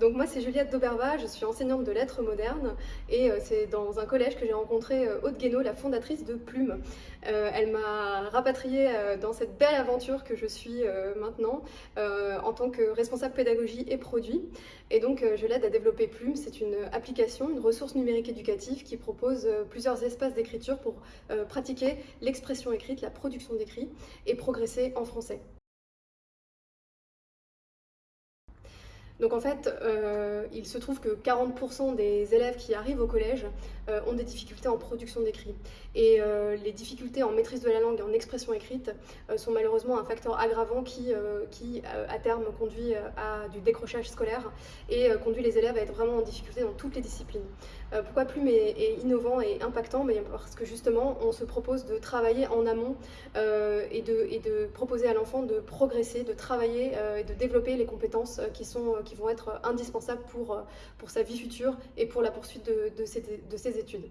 Donc moi c'est Juliette Dauberva, je suis enseignante de lettres modernes et euh, c'est dans un collège que j'ai rencontré euh, Aude Guénaud, la fondatrice de Plume. Euh, elle m'a rapatriée dans cette belle aventure que je suis maintenant en tant que responsable pédagogie et produit. Et donc je l'aide à développer Plume, c'est une application, une ressource numérique éducative qui propose plusieurs espaces d'écriture pour pratiquer l'expression écrite, la production d'écrit et progresser en français. Donc en fait, euh, il se trouve que 40% des élèves qui arrivent au collège euh, ont des difficultés en production d'écrit. Et euh, les difficultés en maîtrise de la langue et en expression écrite sont malheureusement un facteur aggravant qui, à terme, conduit à du décrochage scolaire et conduit les élèves à être vraiment en difficulté dans toutes les disciplines. pourquoi Plume est, innovant et impactant? Parce que justement, on se propose de travailler en amont et de, et, de, proposer à l'enfant de progresser, de travailler et de développer les compétences qui sont qui vont être indispensables pour, euh, pour sa vie future et pour la poursuite de ses études.